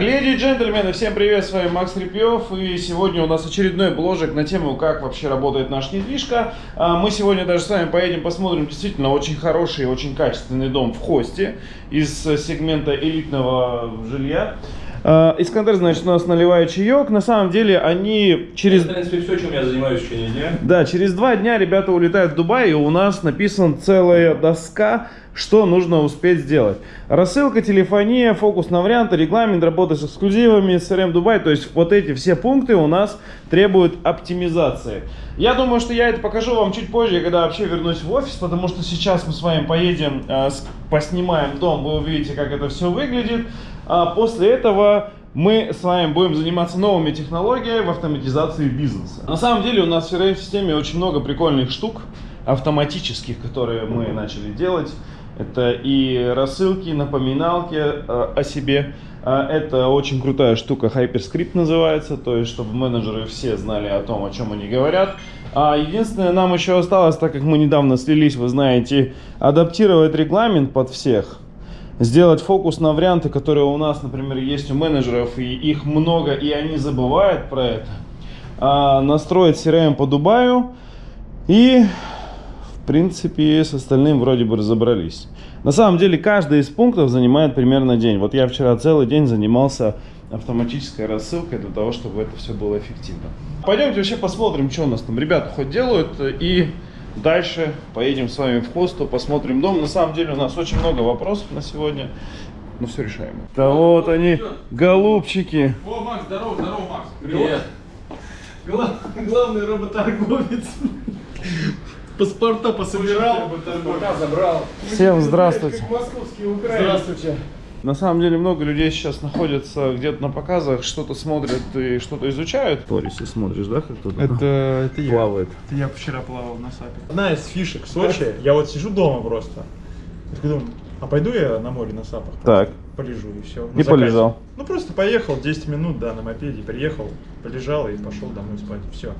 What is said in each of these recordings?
Леди и джентльмены, всем привет, с вами Макс Репьев, и сегодня у нас очередной бложек на тему, как вообще работает наша недвижка. А, Мы сегодня даже с вами поедем посмотрим действительно очень хороший очень качественный дом в Хосте из сегмента элитного жилья. А, Искандер, значит, у нас наливает чаек. На самом деле они через... Это, в принципе, все, чем я занимаюсь в течение дня. Да, через два дня ребята улетают в Дубай, и у нас написана целая доска, что нужно успеть сделать. Рассылка, телефония, фокус на варианты, регламент, работа с эксклюзивами, CRM Дубай. То есть вот эти все пункты у нас требуют оптимизации. Я думаю, что я это покажу вам чуть позже, когда вообще вернусь в офис, потому что сейчас мы с вами поедем, э, поснимаем дом, вы увидите, как это все выглядит. А после этого мы с вами будем заниматься новыми технологиями в автоматизации бизнеса. На самом деле у нас в CRM-системе очень много прикольных штук автоматических, которые мы начали делать. Это и рассылки, напоминалки э, о себе. А Это очень крутая штука, Hyperscript называется, то есть чтобы менеджеры все знали о том, о чем они говорят. А единственное, нам еще осталось, так как мы недавно слились, вы знаете, адаптировать регламент под всех сделать фокус на варианты, которые у нас, например, есть у менеджеров, и их много, и они забывают про это. А, настроить CRM по Дубаю и, в принципе, с остальным вроде бы разобрались. На самом деле, каждый из пунктов занимает примерно день. Вот я вчера целый день занимался автоматической рассылкой для того, чтобы это все было эффективно. Пойдемте вообще посмотрим, что у нас там ребята хоть делают, и дальше поедем с вами в хосту, посмотрим дом. На самом деле у нас очень много вопросов на сегодня, но все решаемо. Да вот они, голубчики. О, Макс, здорово, здорово, Макс. Привет. Гла- главный роботорговец. Паспорта пособирал. Пока забрал. Всем здравствуйте. Как московские украинцы. Здравствуйте. На самом деле много людей сейчас находятся где-то на показах, что-то смотрят и что-то изучают. Торисе смотришь, да, как кто-то Это, это я. плавает? Это я вчера плавал на сапе. Одна из фишек Сочи, я вот сижу дома просто. Я такой думаю, а пойду я на море на сапах? Так. Полежу и все. И полежал. Ну просто поехал 10 минут, да, на мопеде, приехал, полежал и пошел домой спать. Все.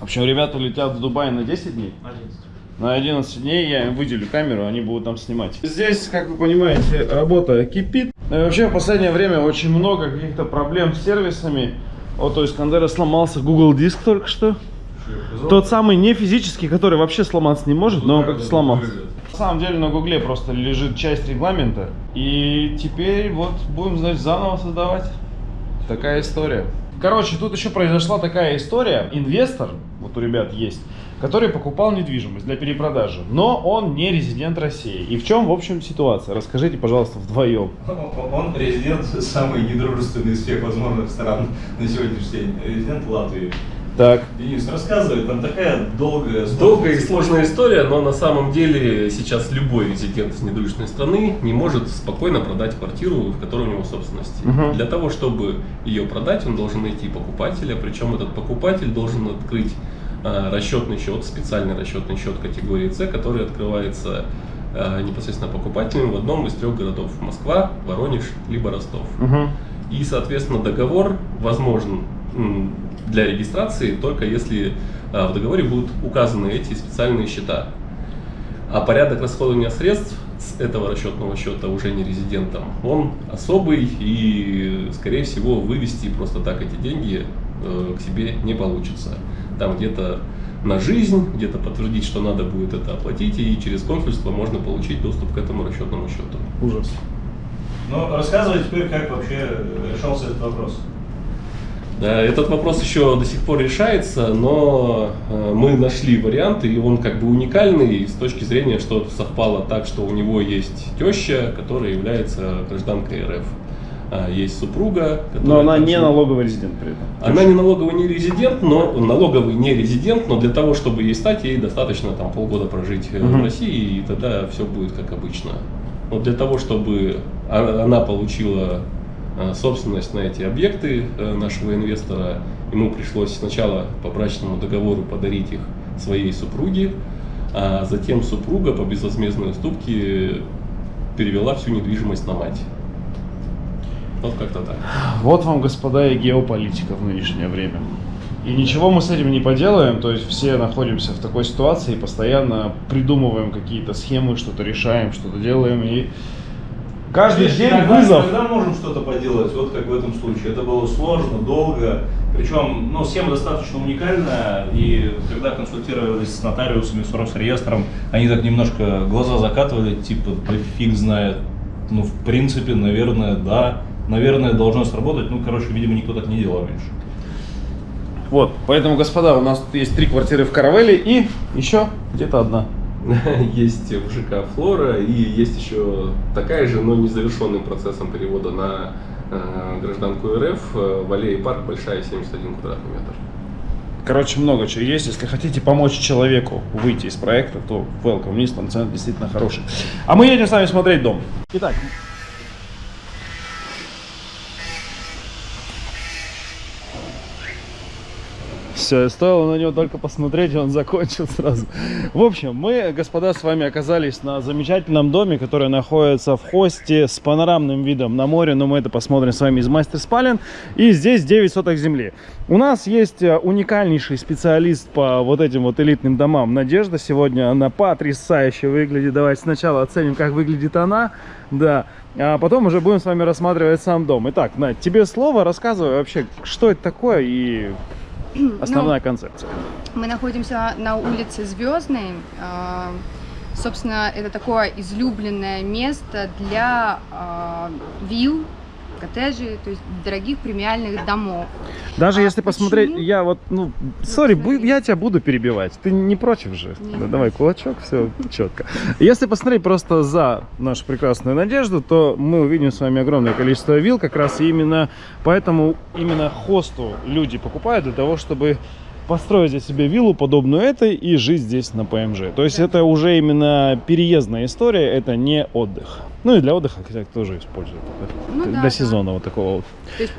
В общем, ребята летят в Дубай на 10 дней. 11. На 11 дней я им выделю камеру, они будут там снимать. Здесь, как вы понимаете, работа кипит. Ну и вообще в последнее время очень много каких-то проблем с сервисами. Вот, то есть Кандера сломался Google Диск только что. Тот самый не физический, который вообще сломаться не может, но он как-то сломался. На самом деле на Гугле просто лежит часть регламента. И теперь вот будем, значит, заново создавать. Такая история. Короче, тут еще произошла такая история. Инвестор, вот у ребят есть, который покупал недвижимость для перепродажи, но он не резидент России. И в чем, в общем, ситуация? Расскажите, пожалуйста, вдвоем. Он резидент самый недружественный из всех возможных стран на сегодняшний день. Резидент Латвии. Так. Денис, рассказывай, там такая долгая... Долгая и сложная история, но на самом деле сейчас любой резидент из недружественной страны не может спокойно продать квартиру, в которой у него собственности. Мгм. Для того, чтобы ее продать, он должен найти покупателя, причем этот покупатель должен открыть расчетный счет, специальный расчетный счет категории С, который открывается а, непосредственно покупателем в одном из трех городов Москва, Воронеж, либо Ростов. Угу. И, соответственно, договор возможен для регистрации только если а, в договоре будут указаны эти специальные счета. А порядок расходования средств с этого расчетного счета уже не резидентом, он особый и, скорее всего, вывести просто так эти деньги э, к себе не получится. Там где-то на жизнь, где-то подтвердить, что надо будет это оплатить, и через консульство можно получить доступ к этому расчетному счету. Ужас. Ну, рассказывай теперь, как вообще решался этот вопрос. Да, этот вопрос еще до сих пор решается, но э, мы нашли варианты, и он как бы уникальный с точки зрения, что совпало так, что у него есть теща, которая является гражданкой РФ. А, Есть супруга, которая Но она также- не налоговый резидент при этом. Она не налоговый не резидент, но налоговый не резидент, но для того, чтобы ей стать, ей достаточно там полгода прожить Мгм. в России, и тогда все будет как обычно. Но для того, чтобы а- она получила э, собственность на эти объекты э, нашего инвестора, ему пришлось сначала по брачному договору подарить их своей супруге, а затем супруга по безвозмездной уступке перевела всю недвижимость на мать. Вот как-то так. Вот вам, господа, и геополитика в нынешнее время. И ничего мы с этим не поделаем, то есть все находимся в такой ситуации и постоянно придумываем какие-то схемы, что-то решаем, что-то делаем. И Каждый Видишь, день вызов. Иногда можем что-то поделать, вот как в этом случае. Это было сложно, долго. Причем, ну, схема достаточно уникальная. И когда консультировались с нотариусами, с Росреестром, они так немножко глаза закатывали, типа, да фиг знает. Ну, в принципе, наверное, да. Наверное, должно сработать. Ну, короче, видимо, никто так не делал раньше. Вот, поэтому, господа, у нас тут есть три квартиры в Каравелле и еще где-то одна. Есть в ЖК Флора и есть еще такая же, но незавершенным процессом перевода на э, гражданку РФ э, в аллее парк большая 71 квадратный метр. Короче, много чего есть. Если хотите помочь человеку выйти из проекта, то welcome вниз, там цены действительно хорошие. А мы едем с вами смотреть дом. Итак, Все, стоило на него только посмотреть, и он закончил сразу. В общем, мы, господа, с вами оказались на замечательном доме, который находится в хосте с панорамным видом на море, но мы это посмотрим с вами из мастер спален. И здесь 9 соток земли. У нас есть э, уникальнейший специалист по вот этим вот элитным домам. Надежда сегодня, она потрясающе выглядит. Давайте сначала оценим, как выглядит она. Да, а потом уже будем с вами рассматривать сам дом. Итак, Надь, тебе слово, рассказывай вообще, что это такое и основная концепция. Мы находимся на улице Звездной. А, Собственно, это такое излюбленное место для а, вилл, коттеджей, то есть дорогих премиальных домов. Даже А если посмотреть, почему? я вот, ну, сори, я тебя буду перебивать. Ты не против же? Не, Да, давай кулачок, все четко. Если посмотреть просто за нашу прекрасную надежду, то мы увидим с вами огромное количество вилл, как раз именно поэтому именно хосту люди покупают для того, чтобы построить здесь себе виллу, подобную этой, и жить здесь на ПМЖ. То есть Да. это уже именно переездная история, это не отдых. Ну и для отдыха, хотя тоже используют. Ну для да, сезона вот такого вот. То есть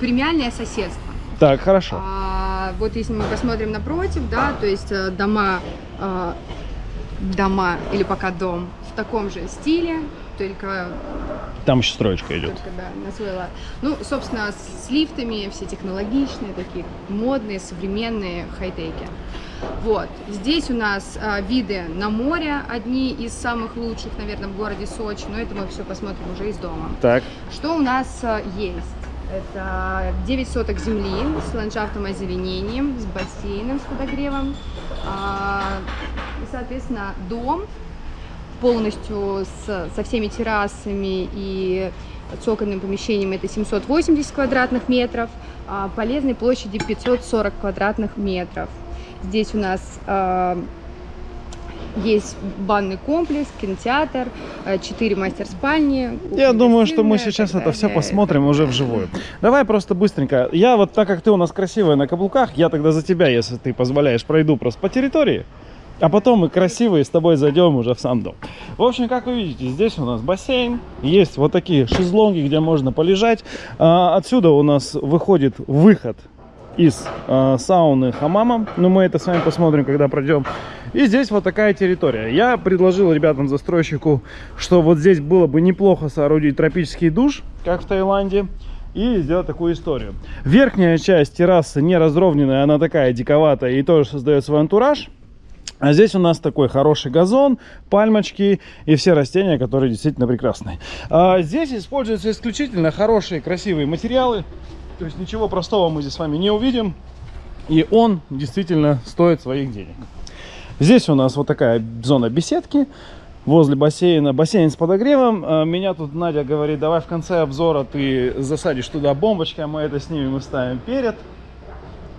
премиальное соседство. Так, хорошо. А, вот если мы посмотрим напротив, да, то есть э, дома, э, дома или пока дом в таком же стиле, только Там еще строечка идет. Только, да, на свой лад. Ну, собственно, с лифтами, все технологичные, такие модные, современные, хай-теки. Вот. Здесь у нас а, виды на море, одни из самых лучших, наверное, в городе Сочи, но это мы все посмотрим уже из дома. Так. Что у нас а, есть? Это 9 соток земли с ландшафтным озеленением, с бассейном, с подогревом. А, И, соответственно, дом полностью с, со всеми террасами и цокольным помещением это 780 квадратных метров, а полезной площади 540 квадратных метров. Здесь у нас а, есть банный комплекс, кинотеатр, 4 мастер-спальни. Я думаю, что мы сейчас это все посмотрим уже вживую. Давай просто быстренько. Я вот так как ты у нас красивая на каблуках, я тогда за тебя, если ты позволяешь, пройду просто по территории. А потом мы красивые с тобой зайдем уже в сам дом. В общем, как вы видите, здесь у нас бассейн. Есть вот такие шезлонги, где можно полежать. А, отсюда у нас выходит выход из а, сауны хамама. Но мы это с вами посмотрим, когда пройдем. И здесь вот такая территория. Я предложил ребятам-застройщику, что вот здесь было бы неплохо соорудить тропический душ, как в Таиланде. И сделать такую историю. Верхняя часть террасы не разровненная, она такая диковатая и тоже создает свой антураж. А здесь у нас такой хороший газон, пальмочки и все растения, которые действительно прекрасные. А здесь используются исключительно хорошие, красивые материалы. То есть ничего простого мы здесь с вами не увидим. И он действительно стоит своих денег. Здесь у нас вот такая зона беседки возле бассейна. Бассейн с подогревом. А, Меня тут Надя говорит, давай в конце обзора ты засадишь туда бомбочкой, а мы это снимем и ставим перед.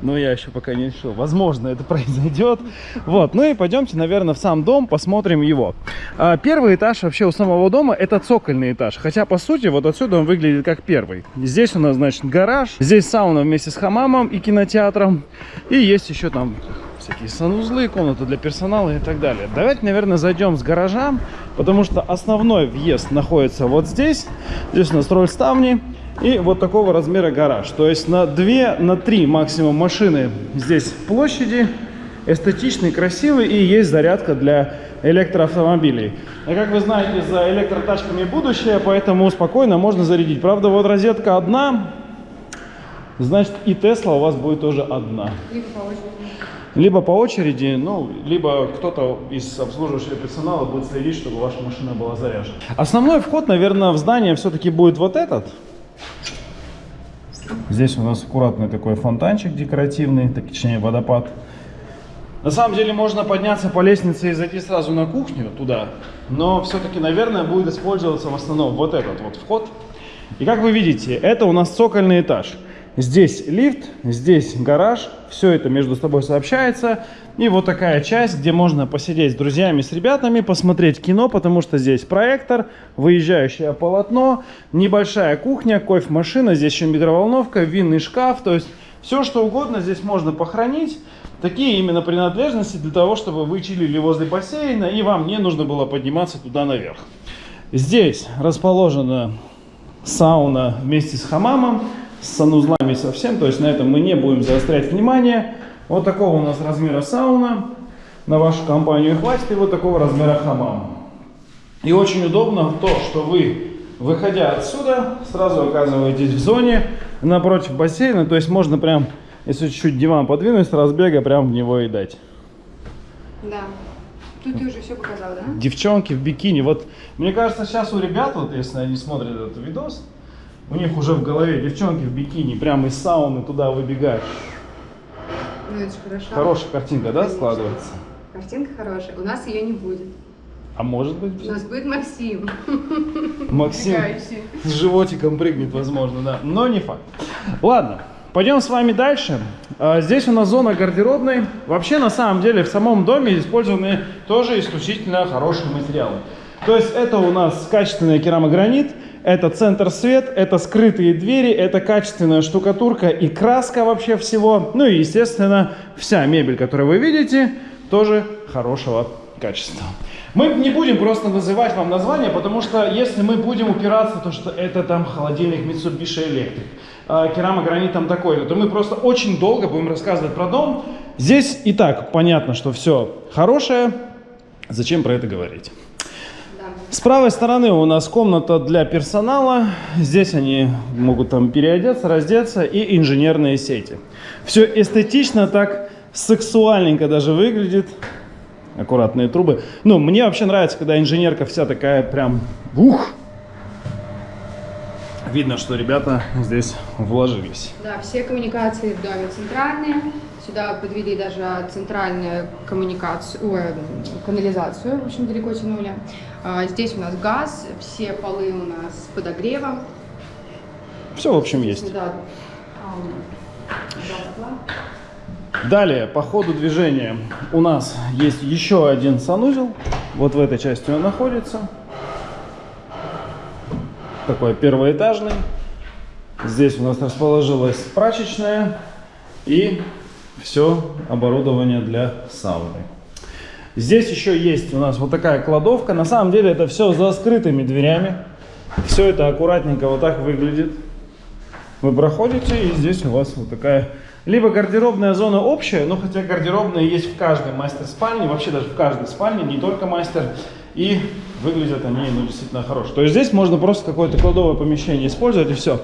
Но я еще пока не решил. Возможно, это произойдет. Вот. Ну и пойдемте, наверное, в сам дом, посмотрим его. А, Первый этаж вообще у самого дома это цокольный этаж. Хотя, по сути, вот отсюда он выглядит как первый. Здесь у нас, значит, гараж. Здесь сауна вместе с хамамом и кинотеатром. И есть еще там всякие санузлы, комната для персонала и так далее. Давайте, наверное, зайдем с гаража, потому что основной въезд находится вот здесь. Здесь у нас роль ставни. И вот такого размера гараж. То есть на 2, на 3 максимум машины здесь площади. Эстетичный, красивый и есть зарядка для электроавтомобилей. А как вы знаете, за электротачками будущее, поэтому спокойно можно зарядить. Правда, вот розетка одна, значит и Тесла у вас будет тоже одна. Либо по очереди. Либо по очереди, ну, либо кто-то из обслуживающего персонала будет следить, чтобы ваша машина была заряжена. Основной вход, наверное, в здание все-таки будет вот этот. Здесь у нас аккуратный такой фонтанчик декоративный, так, точнее водопад. На самом деле можно подняться по лестнице и зайти сразу на кухню туда, но все-таки, наверное, будет использоваться в основном вот этот вот вход. И как вы видите, это у нас цокольный этаж. Здесь лифт, здесь гараж, все это между собой сообщается. И вот такая часть, где можно посидеть с друзьями, с ребятами, посмотреть кино, потому что здесь проектор, выезжающее полотно, небольшая кухня, кофемашина, здесь еще микроволновка, винный шкаф, то есть все что угодно здесь можно похоронить. Такие именно принадлежности для того, чтобы вы чилили возле бассейна и вам не нужно было подниматься туда наверх. Здесь расположена сауна вместе с хамамом, с санузлами совсем, то есть на этом мы не будем заострять внимание. Вот такого у нас размера сауна, на вашу компанию хватит, и вот такого размера хамам. И очень удобно то, что вы, выходя отсюда, сразу оказываетесь в зоне напротив бассейна, то есть можно прям, если чуть-чуть диван подвинуть, с разбега прям в него и дать. Да. Тут ты уже все показал, да? Девчонки в бикини, вот мне кажется, сейчас у ребят, вот если они смотрят этот видос, у них уже в голове девчонки в бикини, прямо из сауны туда выбегают. Ну это же хорошо. Хорошая картинка, да, Конечно. складывается? Картинка хорошая. У нас ее не будет. А может быть, У нас будет Максим. Максим Убегающий. с животиком прыгнет, возможно, да. Но не факт. Ладно, пойдем с вами дальше. А, Здесь у нас зона гардеробной. Вообще, на самом деле, в самом доме использованы тоже исключительно хорошие материалы. То есть это у нас качественный керамогранит, это центр свет, это скрытые двери, это качественная штукатурка и краска вообще всего. Ну и, естественно, вся мебель, которую вы видите, тоже хорошего качества. Мы не будем просто называть вам название, потому что если мы будем упираться, то что это там холодильник Mitsubishi Electric, а там такой, то мы просто очень долго будем рассказывать про дом. Здесь и так понятно, что все хорошее, зачем про это говорить. С правой стороны у нас комната для персонала. Здесь они могут там переодеться, раздеться и инженерные сети. Все эстетично, так сексуальненько даже выглядит. Аккуратные трубы. Ну, мне вообще нравится, когда инженерка вся такая прям ух. Видно, что ребята здесь вложились. Да, все коммуникации в доме центральные. Сюда подвели даже центральную коммуникацию, ой, канализацию, в общем, далеко тянули. А, Здесь у нас газ, все полы у нас с подогревом. Все, в общем, есть. Да. Да, Далее, по ходу движения у нас есть еще один санузел. Вот в этой части он находится. Такой первоэтажный. Здесь у нас расположилась прачечная и все оборудование для сауны. Здесь еще есть у нас вот такая кладовка. На самом деле это все за скрытыми дверями. Все это аккуратненько вот так выглядит. Вы проходите, и здесь у вас вот такая либо гардеробная зона общая, но хотя гардеробная есть в каждой мастер-спальне, вообще даже в каждой спальне, не только мастер, и выглядят они ну, действительно хорошо. То есть здесь можно просто какое-то кладовое помещение использовать и все.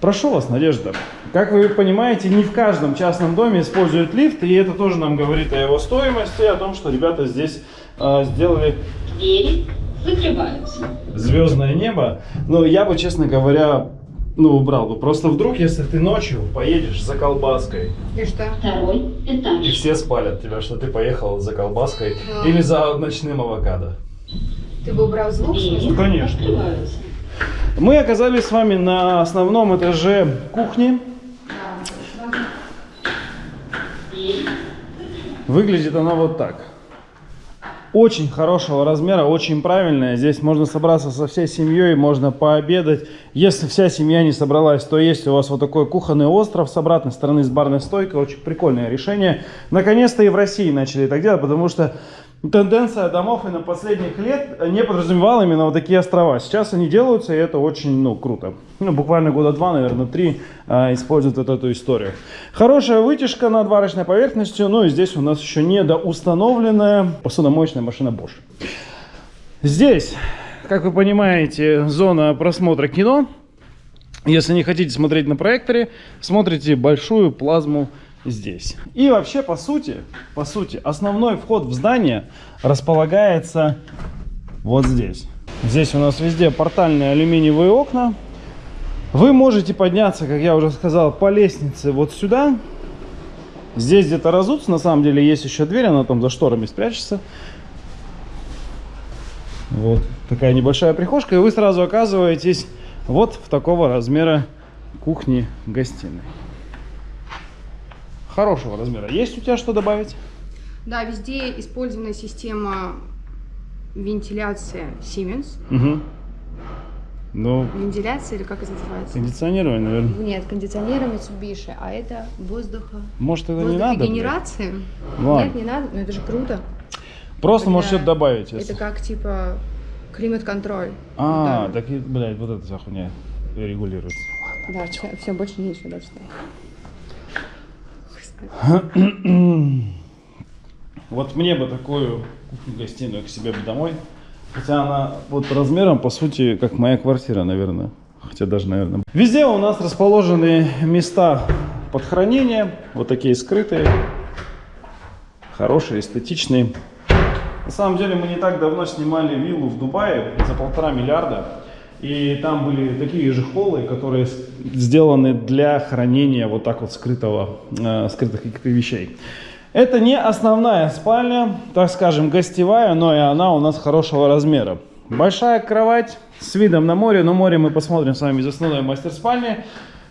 Прошу вас, Надежда. Как вы понимаете, не в каждом частном доме используют лифт, и это тоже нам говорит о его стоимости, о том, что ребята здесь э, сделали Двери закрываются. звездное небо. Но я бы, честно говоря, ну, убрал бы. Просто вдруг, если ты ночью поедешь за колбаской, И что? Второй и этаж. все спалят тебя, что ты поехал за колбаской Да. или за ночным авокадо. Ты бы убрал звук? Двери Конечно. открываются. Мы оказались с вами на основном этаже кухни. Выглядит она вот так. Очень хорошего размера, очень правильная. Здесь можно собраться со всей семьей, можно пообедать. Если вся семья не собралась, то есть у вас вот такой кухонный остров с обратной стороны с барной стойкой. Очень прикольное решение. Наконец-то и в России начали так делать, потому что тенденция домов и на последних лет не подразумевала именно вот такие острова. Сейчас они делаются, и это очень, ну, круто. Ну, буквально года два, наверное, три а, используют вот эту историю. Хорошая вытяжка над варочной поверхностью. Ну, и здесь у нас еще недоустановленная посудомоечная машина Bosch. Здесь, как вы понимаете, зона просмотра кино. Если не хотите смотреть на проекторе, смотрите большую плазму здесь. И вообще, по сути, по сути, основной вход в здание располагается вот здесь. Здесь у нас везде портальные алюминиевые окна. Вы можете подняться, как я уже сказал, по лестнице вот сюда. Здесь где-то разуться, на самом деле есть еще дверь, она там за шторами спрячется. Вот такая небольшая прихожка, и вы сразу оказываетесь вот в такого размера кухни-гостиной. Хорошего размера. Есть у тебя что добавить? Да, везде использована система вентиляции Siemens. Угу. Ну, Вентиляция или как это называется? кондиционирование, наверное. Нет, кондиционер Mitsubishi, а это воздуха... Может, это не надо? Ладно. Нет, не надо, но это же круто. Просто может что-то добавить. если- Это как типа климат-контроль. А, Да. так, блядь, вот эта вся хуйня регулируется. Да, все, все, больше нечего дальше. Вот мне бы такую кухню-гостиную к себе бы домой. Хотя она вот размером, по сути, как моя квартира, наверное. Хотя даже, наверное. Везде у нас расположены места под хранение. Вот такие скрытые. Хорошие, эстетичные. На самом деле мы не так давно снимали виллу в Дубае за полтора миллиарда. И там были такие же холлы, которые сделаны для хранения вот так вот скрытого, э, скрытых каких-то вещей. Это не основная спальня, так скажем, гостевая, но и она у нас хорошего размера. Большая кровать с видом на море, но море мы посмотрим с вами из основной мастер-спальни.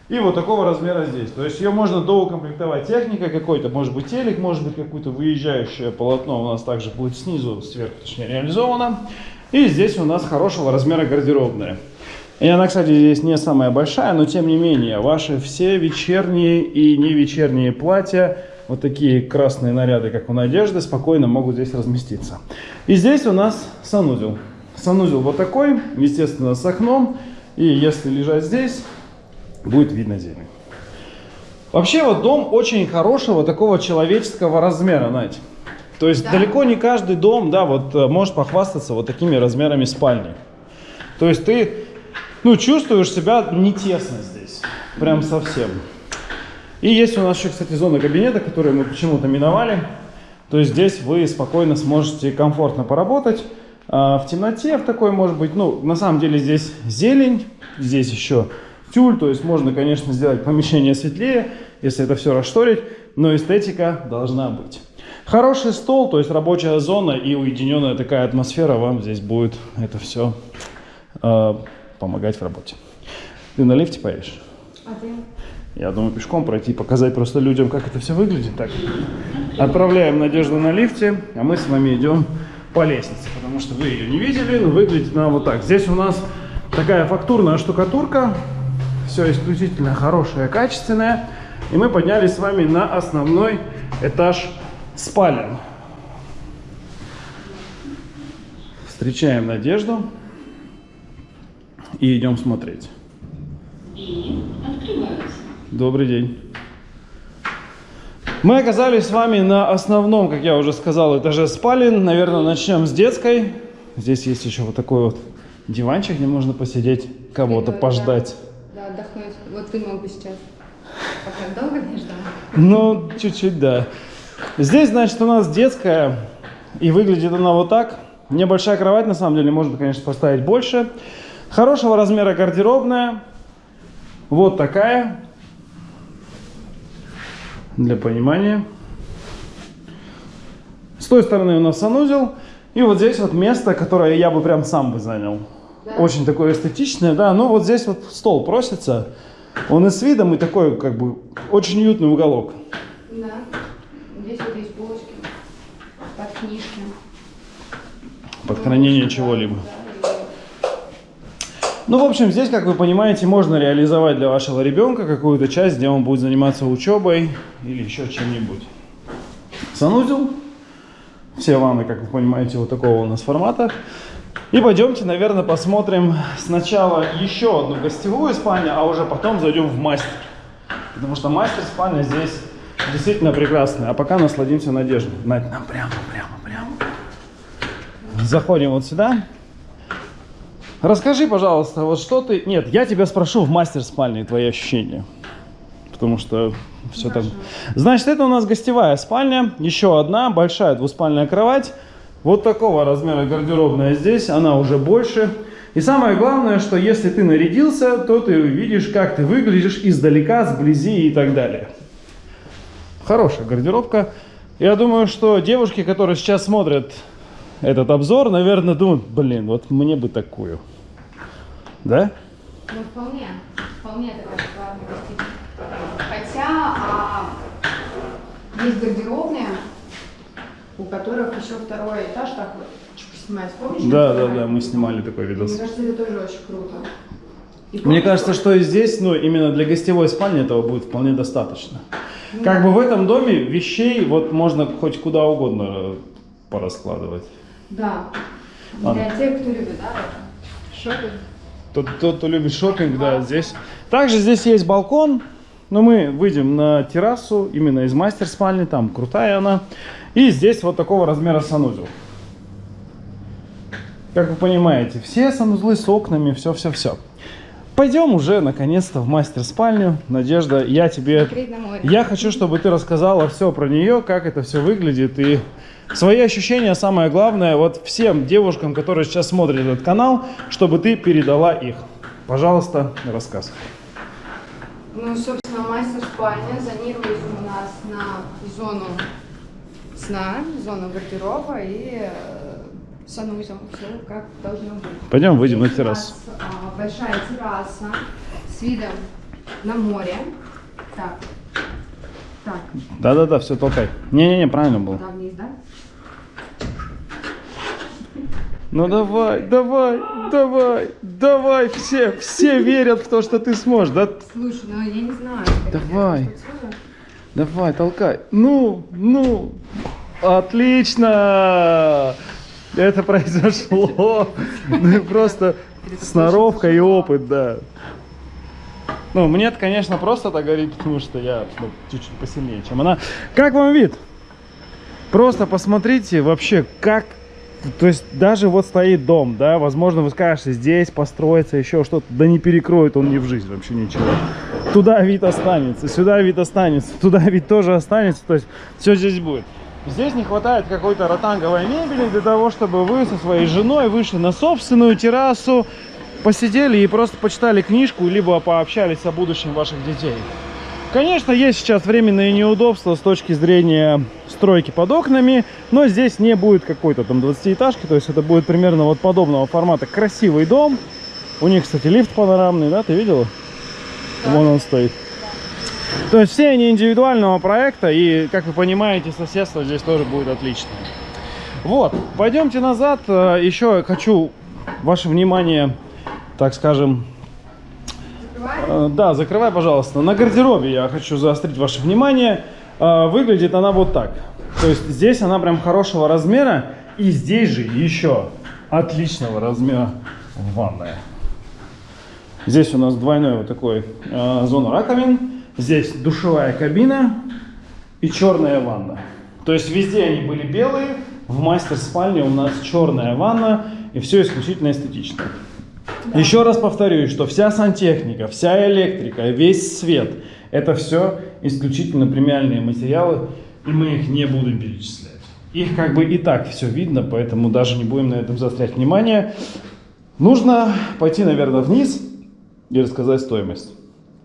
И вот такого размера здесь. То есть ее можно доукомплектовать техникой какой-то, может быть телек, может быть какое-то выезжающее полотно у нас также будет снизу, сверху точнее реализовано. И здесь у нас хорошего размера гардеробная. И она, кстати, здесь не самая большая, но тем не менее, ваши все вечерние и не вечерние платья, вот такие красные наряды, как у Надежды, спокойно могут здесь разместиться. И здесь у нас санузел. Санузел вот такой, естественно, с окном. И если лежать здесь, будет видно зелень. Вообще вот дом очень хорошего такого человеческого размера, Надь. То есть Да. далеко не каждый дом, да, вот э, может похвастаться вот такими размерами спальни. То есть ты, ну, чувствуешь себя не тесно здесь, прям совсем. И есть у нас еще, кстати, зона кабинета, которую мы почему-то миновали. То есть здесь вы спокойно сможете комфортно поработать. А, в темноте в такой, может быть, ну, на самом деле здесь зелень, здесь еще тюль, то есть можно, конечно, сделать помещение светлее, если это все расшторить, но эстетика должна быть. Хороший стол, то есть рабочая зона и уединенная такая атмосфера вам здесь будет это все помогать в работе. Ты на лифте поедешь? Ты? Я думаю, пешком пройти, показать просто людям, как это все выглядит. Так, отправляем Надежду на лифте, а мы с вами идем по лестнице, потому что вы ее не видели, но выглядит она вот так. Здесь у нас такая фактурная штукатурка, все исключительно хорошее, качественное. И мы поднялись с вами на основной этаж спален. Встречаем Надежду и идем смотреть. И открываются. Добрый день. Мы оказались с вами на основном, как я уже сказал, этаже спален. Наверное, начнем с детской. Здесь есть еще вот такой вот диванчик, где можно посидеть, кого-то пождать. Да, отдохнуть. Вот ты мог бы сейчас. Пока долго не ждал? Ну, чуть-чуть, да. Здесь, значит, у нас детская, и выглядит она вот так. Небольшая кровать, на самом деле, можно, конечно, поставить больше. Хорошего размера гардеробная. Вот такая. Для понимания. С той стороны у нас санузел. И вот здесь вот место, которое я бы прям сам бы занял. Очень такое эстетичное, да. Ну вот здесь вот стол просится. Он и с видом, и такой, как бы, очень уютный уголок. Да. Здесь вот есть полочки. Под книжки. Под хранение чего-либо. Ну, в общем, здесь, как вы понимаете, можно реализовать для вашего ребенка какую-то часть, где он будет заниматься учебой или еще чем-нибудь. Санузел. Все ванны, как вы понимаете, вот такого у нас формата. И пойдемте, наверное, посмотрим сначала еще одну гостевую спальню, а уже потом зайдем в мастер. Потому что мастер спальня здесь действительно прекрасная. А пока насладимся надеждой. Надь, нам прямо, прямо. Заходим вот сюда. Расскажи, пожалуйста, вот что ты... Нет, я тебя спрошу в мастер-спальне твои ощущения. Потому что все там... Значит, это у нас гостевая спальня. Еще одна большая двуспальная кровать. Вот такого размера гардеробная здесь. Она уже больше. И самое главное, что если ты нарядился, то ты увидишь, как ты выглядишь издалека, сблизи и так далее. Хорошая гардеробка. Я думаю, что девушки, которые сейчас смотрят этот обзор, наверное, думают, блин, вот мне бы такую. Да? Ну, вполне. Вполне такая. Хотя а, есть гардеробные, у которых еще второй этаж так вот чик, снимается. Помнишь? Да, да, да, мы снимали такой видос. Мне кажется, это тоже очень круто. И Мне кажется, что и здесь, ну, именно для гостевой спальни этого будет вполне достаточно. Как бы в этом доме вещей вот можно хоть куда угодно э, пораскладывать. Да. Ладно. Для тех, кто любит, да, шопинг. Тот, тот, кто любит шопинг, да, здесь. Также здесь есть балкон, но мы выйдем на террасу, именно из мастер-спальни, там крутая она. И здесь вот такого размера санузел. Как вы понимаете, все санузлы с окнами, все-все-все. Пойдем уже наконец-то в мастер-спальню. Надежда, я тебе... Я хочу, чтобы ты рассказала все про нее, как это все выглядит и свои ощущения, самое главное, вот всем девушкам, которые сейчас смотрят этот канал, чтобы ты передала их. Пожалуйста, рассказывай. Ну, собственно, мастер-спальня зонируется у нас на зону сна, зону гардероба и э, санузел. Все как должно быть. Пойдем выйдем на Здесь у террасу. нас, а, большая терраса с видом на море. Так. Так, Да-да-да, все, толкай. Не-не-не, правильно было. туда вниз, да? Ну давай, давай, давай, давай, все, все верят в то, что ты сможешь, да? Слушай, ну я не знаю. Давай. Давай, толкай. Ну, ну, отлично! Это произошло. Ну и просто сноровка и опыт, да. Ну, мне это, конечно, просто так говорить, потому что я ну, чуть-чуть посильнее, чем она. Как вам вид? Просто посмотрите вообще, как... То есть даже вот стоит дом, да, возможно, вы скажете, здесь построится еще что-то, да не перекроет он ни в жизнь вообще ничего. Туда вид останется, сюда вид останется, туда вид тоже останется, то есть все здесь будет. Здесь не хватает какой-то ротанговой мебели для того, чтобы вы со своей женой вышли на собственную террасу, посидели и просто почитали книжку, либо пообщались о будущем ваших детей. Конечно, есть сейчас временные неудобства с точки зрения стройки под окнами, но здесь не будет какой-то там 20-этажки, то есть это будет примерно вот подобного формата красивый дом. У них, кстати, лифт панорамный, да, ты видела? Вон он стоит. То есть все они индивидуального проекта, и, как вы понимаете, соседство здесь тоже будет отличное. Вот, пойдемте назад. Э, Еще хочу ваше внимание, так скажем, Э, Да, закрывай, пожалуйста. На гардеробе я хочу заострить ваше внимание. Э, Выглядит она вот так. То есть здесь она прям хорошего размера. И здесь же еще отличного размера ванная. Здесь у нас двойной вот такой э, зона раковин. Здесь душевая кабина и черная ванна. То есть везде они были белые. В мастер-спальне у нас черная ванна. И все исключительно эстетично. Еще раз повторюсь, что вся сантехника, вся электрика, весь свет, это все исключительно премиальные материалы, и мы их не будем перечислять. Их как бы и так все видно, поэтому даже не будем на этом заострять внимание. Нужно пойти, наверное, вниз и рассказать стоимость.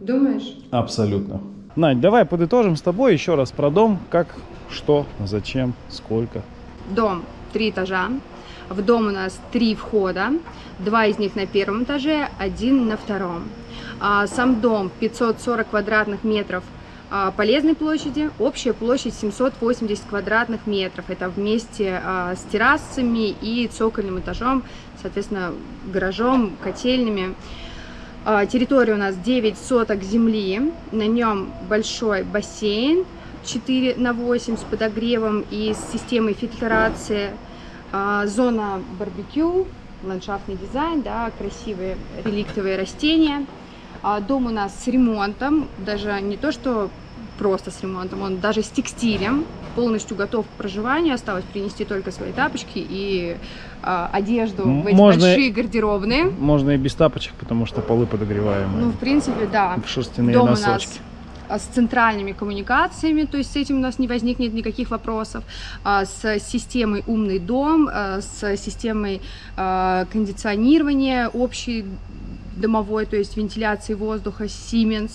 Думаешь? Абсолютно. Надь, давай подытожим с тобой еще раз про дом, как, что, зачем, сколько. Дом три этажа. В дом у нас три входа. Два из них на первом этаже, один на втором. А, Сам дом 540 квадратных метров а, полезной площади, общая площадь 780 квадратных метров. Это вместе а, с террасами и цокольным этажом, соответственно, гаражом, котельными. Территория у нас 9 соток земли, на нем большой бассейн 4 на 8 с подогревом и с системой фильтрации, зона барбекю, ландшафтный дизайн, да, красивые реликтовые растения. А, Дом у нас с ремонтом, даже не то что просто с ремонтом, он даже с текстилем полностью готов к проживанию, осталось принести только свои тапочки и а, одежду в эти Можно- большие гардеробные. Можно и без тапочек, потому что полы подогреваемые. Ну, в принципе, да. в шерстяные Дом у носочки. нас а, с центральными коммуникациями, то есть с этим у нас не возникнет никаких вопросов, а, с системой умный дом, а, с системой а, кондиционирования общей домовой, то есть вентиляции воздуха Siemens,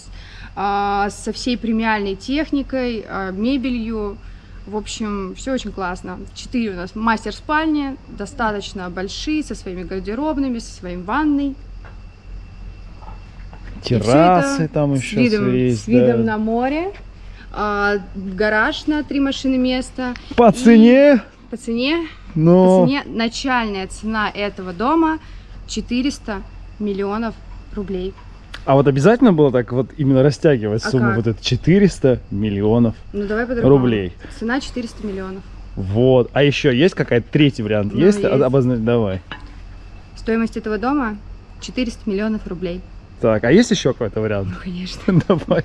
а, со всей премиальной техникой, а, мебелью. В общем, все очень классно. Четыре у нас мастер-спальни, достаточно большие, со своими гардеробными, со своей ванной. Террасы там с еще видом, есть. с видом да. на море, а, гараж на три машины места. По цене, По цене, но... по цене начальная цена этого дома 400 миллионов рублей. А вот обязательно было так вот именно растягивать А сумму? как? Вот это 400 миллионов Ну давай рублей. Цена 400 миллионов. Вот. А еще есть какая-то третий вариант? Ну, есть? есть. Обозначь, давай. Стоимость этого дома 400 миллионов рублей. Так, а есть еще какой-то вариант? Ну, конечно. Давай.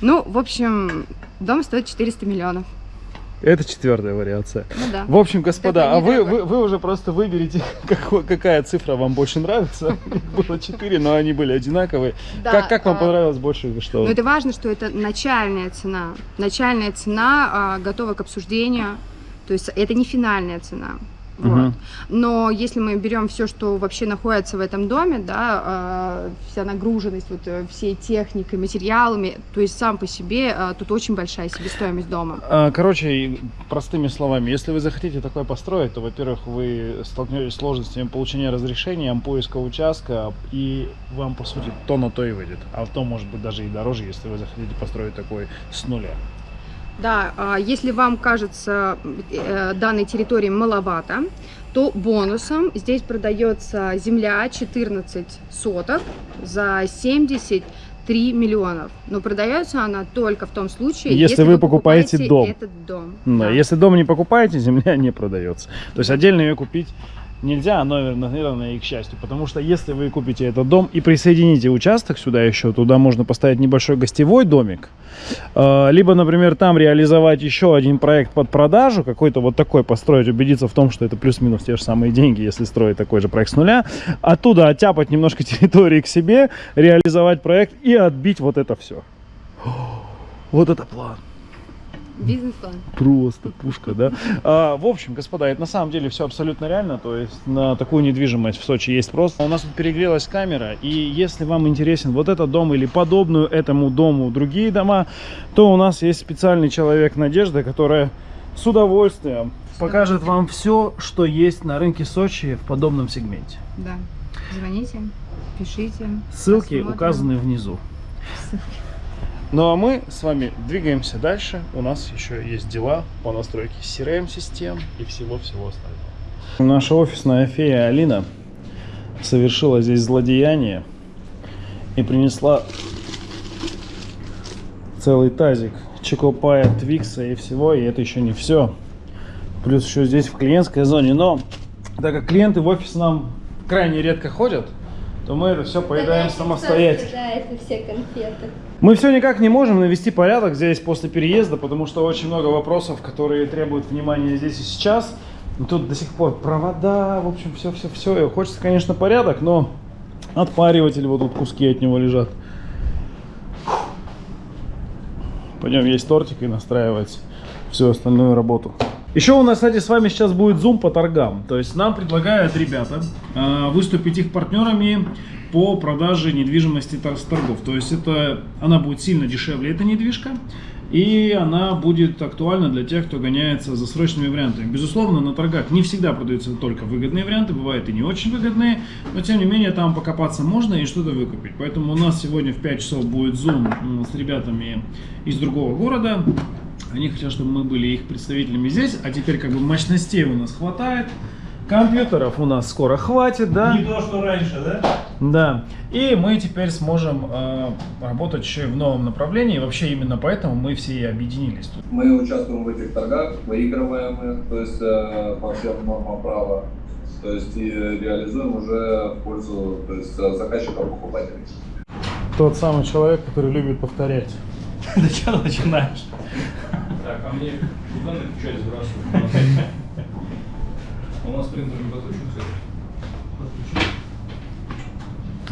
Ну, в общем, дом стоит 400 миллионов. Это четвертая вариация. Ну да. В общем, господа, а вы, вы, вы уже просто выберите, какой- какая цифра вам больше нравится. Их Было четыре, но они были одинаковые. Да, как, как вам а, понравилось больше? Что? Но это важно, что это начальная цена. Начальная цена а, готова к обсуждению. То есть это не финальная цена. Вот. Мгм. Но если мы берем все, что вообще находится в этом доме, да, а, вся нагруженность вот, э, всей техникой, материалами, то есть сам по себе а, тут очень большая себестоимость дома. А, Короче, простыми словами, если вы захотите такое построить, то, во-первых, вы столкнетесь с сложностями получения разрешения, поиска участка, и вам, по сути, то на то и выйдет. А то, может быть, даже и дороже, если вы захотите построить такой с нуля. Да, а, если вам кажется э, данной территории маловато, то бонусом здесь продается земля 14 соток за 73 миллионов. Но продается она только в том случае, Если вы покупаете дом. этот дом. Да, Да. Если дом не покупаете, земля не продается. То есть отдельно ее купить нельзя, но, наверное, и к счастью. Потому что если вы купите этот дом и присоедините участок сюда еще, туда можно поставить небольшой гостевой домик. Э, Либо, например, там реализовать еще один проект под продажу, какой-то вот такой построить, убедиться в том, что это плюс-минус те же самые деньги, если строить такой же проект с нуля. Оттуда оттяпать немножко территории к себе, реализовать проект и отбить вот это все. Вот это план. Бизнес-план. Просто пушка, да? А, в общем, господа, это на самом деле все абсолютно реально. То есть на такую недвижимость в Сочи есть просто. У нас тут перегрелась камера, и если вам интересен вот этот дом или подобную этому дому другие дома, то у нас есть специальный человек Надежда, которая с удовольствием покажет вам все, что есть на рынке Сочи в подобном сегменте. Да. Звоните, пишите. Ссылки посмотрим. указаны внизу. Ну а мы с вами двигаемся дальше. У нас еще есть дела по настройке CRM-систем и всего-всего остального. Наша офисная фея Алина совершила здесь злодеяние и принесла целый тазик чокопая, твикса и всего. И это еще не все. Плюс еще здесь в клиентской зоне. Но так как клиенты в офис нам крайне редко ходят, то мы это все поедаем самостоятельно. Все конфеты. Мы все никак не можем навести порядок здесь после переезда, потому что очень много вопросов, которые требуют внимания здесь и сейчас. И тут до сих пор провода, в общем, все-все-все. Хочется, конечно, порядок, но отпариватель, вот тут куски от него лежат. Пойдем есть тортик и настраивать всю остальную работу. Еще у нас, кстати, с вами сейчас будет зум по торгам. То есть нам предлагают ребята э, выступить их партнерами по продаже недвижимости с торгов. То есть это она будет сильно дешевле, эта недвижка. И она будет актуальна для тех, кто гоняется за срочными вариантами. Безусловно, на торгах не всегда продаются только выгодные варианты, бывают и не очень выгодные, но тем не менее там покопаться можно и что-то выкупить. Поэтому у нас сегодня в 5 часов будет зум с ребятами из другого города. Они хотят, чтобы мы были их представителями здесь, а теперь как бы мощностей у нас хватает. Компьютеров у нас скоро хватит, да? Не то, что раньше, да? Да. И мы теперь сможем э, работать еще и в новом направлении. И вообще именно поэтому мы все и объединились тут. Мы участвуем в этих торгах, выигрываем их, то есть э, по всем нормам права, то есть и реализуем уже в пользу то есть, э, заказчиков покупателей. Тот самый человек, который любит повторять. Да что начинаешь? Так, а мне куда на печать сбрасывать? У нас принтер не подключен, кстати.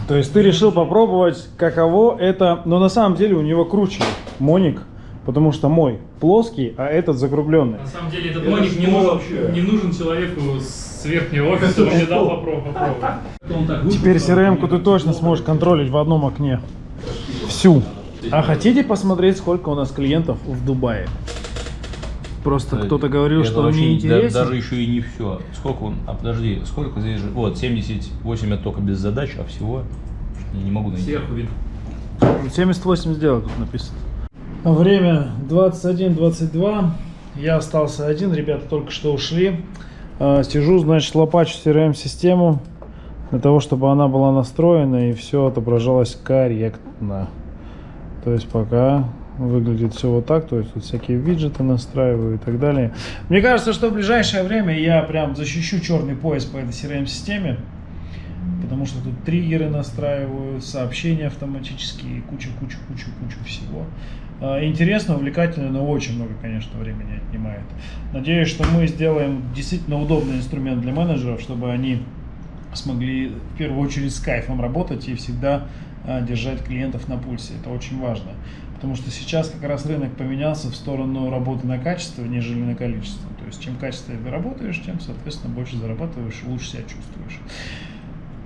То есть ты решил попробовать, каково это, но на самом деле у него круче Моник, потому что мой плоский, а этот закругленный. На самом деле этот Это моник не нужен, вообще? не нужен человеку с верхнего офиса, он не дал попробовать. Теперь CRM-ку ты точно сможешь контролить в одном окне. Всю. А хотите посмотреть, сколько у нас клиентов в Дубае? Просто кто-то говорил, Это что он не да- даже еще и не все. Сколько он? А подожди, сколько здесь же? Вот, 78 это только без задач, а всего я не могу найти. Сверху видно. 78 сделок тут написано. Время 21.22. Я остался один, ребята только что ушли. А, Сижу, значит, лопачу CRM-систему для того, чтобы она была настроена и все отображалось корректно. То есть пока выглядит все вот так, то есть тут всякие виджеты настраиваю и так далее. Мне кажется, что в ближайшее время я прям защищу черный пояс по этой CRM-системе. Потому что тут триггеры настраиваю, сообщения автоматические, куча, куча, куча, куча всего. А, Интересно, увлекательно, но очень много, конечно, времени отнимает. Надеюсь, что мы сделаем действительно удобный инструмент для менеджеров, чтобы они смогли в первую очередь с кайфом работать и всегда а, держать клиентов на пульсе. Это очень важно. Потому что сейчас как раз рынок поменялся в сторону работы на качество, нежели на количество. То есть чем качественнее работаешь, тем, соответственно, больше зарабатываешь и лучше себя чувствуешь.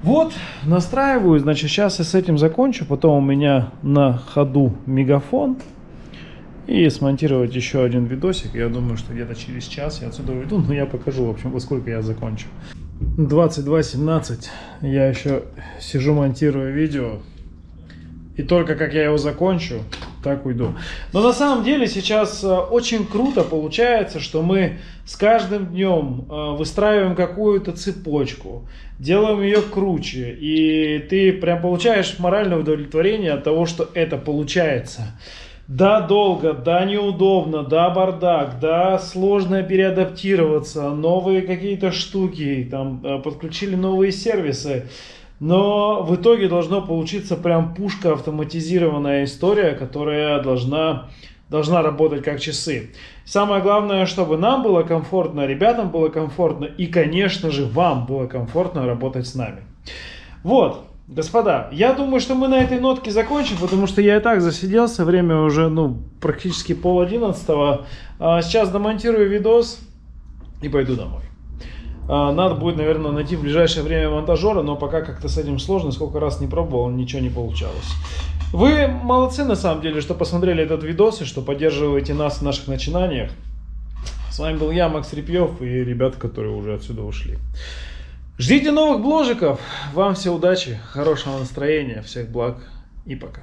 Вот, настраиваю, значит, сейчас я с этим закончу, потом у меня на ходу мегафон, и смонтировать еще один видосик, я думаю, что где-то через час я отсюда уйду, но я покажу, в общем, во сколько я закончу. 22.17, я еще сижу, монтирую видео, и только как я его закончу, так уйду. Но на самом деле сейчас э, очень круто получается, что мы с каждым днем э, выстраиваем какую-то цепочку, делаем ее круче, и ты прям получаешь моральное удовлетворение от того, что это получается. Да, долго, да, неудобно, да, бардак, да, сложно переадаптироваться, новые какие-то штуки, там, э, подключили новые сервисы. Но в итоге должно получиться прям пушка автоматизированная история, которая должна, должна работать как часы. Самое главное, чтобы нам было комфортно, ребятам было комфортно и, конечно же, вам было комфортно работать с нами. Вот, господа, я думаю, что мы на этой нотке закончим, потому что я и так засиделся, время уже ну, практически пол одиннадцатого. А Сейчас домонтирую видос и пойду домой. А, Надо будет, наверное, найти в ближайшее время монтажера, но пока как-то с этим сложно. Сколько раз не пробовал, ничего не получалось. Вы молодцы, на самом деле, что посмотрели этот видос и что поддерживаете нас в наших начинаниях. С вами был я, Макс Репьев, и ребята, которые уже отсюда ушли. Ждите новых бложиков. Вам все удачи, хорошего настроения, всех благ и пока.